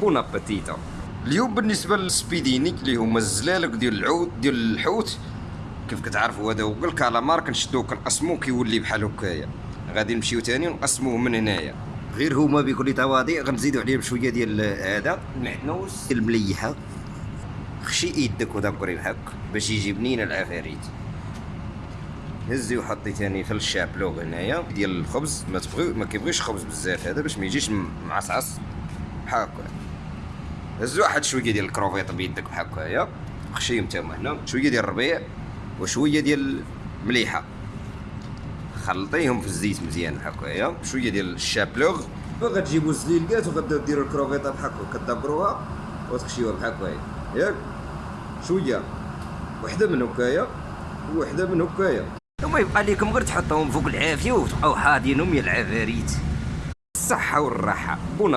Bon appétit اليوم بالنسبة لل spiedini اللي هما الزلالك ديال العود ديال الحوت كيف كتعرفوا هذا هو الكالامار كنشدوه كنقسموه كيولي بحال هكايا. غادي نمشيو تاني ونقسموه من هنايا. غير هما بكل تواضع غنزيدو عليهم شوية ديال هذا. المحنوس المليحة. خشي يدك ودبري بحك باش يجي بنين العفاريت. هزي وحطي تاني في ال chapelure هنايا ديال الخبز. ما تبغي ما كيبغيش خبز بزاف هذا باش ما يجيش معصعص. بحال هكا هز واحد شوية ديال الكروفيط بيدك بحال هكايا. خشيهم تما هنا. شوية ديال الربيع وشوية ديال المليحة. خلطيهم في الزيت مزيان بحال هكايا. شوية ديال الشابلوغ. غتجيبوا الزليلكات وغتبداو ديروا الكروفيطة بحال هكا. كدبروها وتخشيوها بحال هكايا. ياك. شوية. وحدة من هكايا. وحدة من هكايا. وما يبقى لكم غير تحطوهم فوق العافية وتبقاو حاضينهم يا العفاريت. الصحة والراحة. بون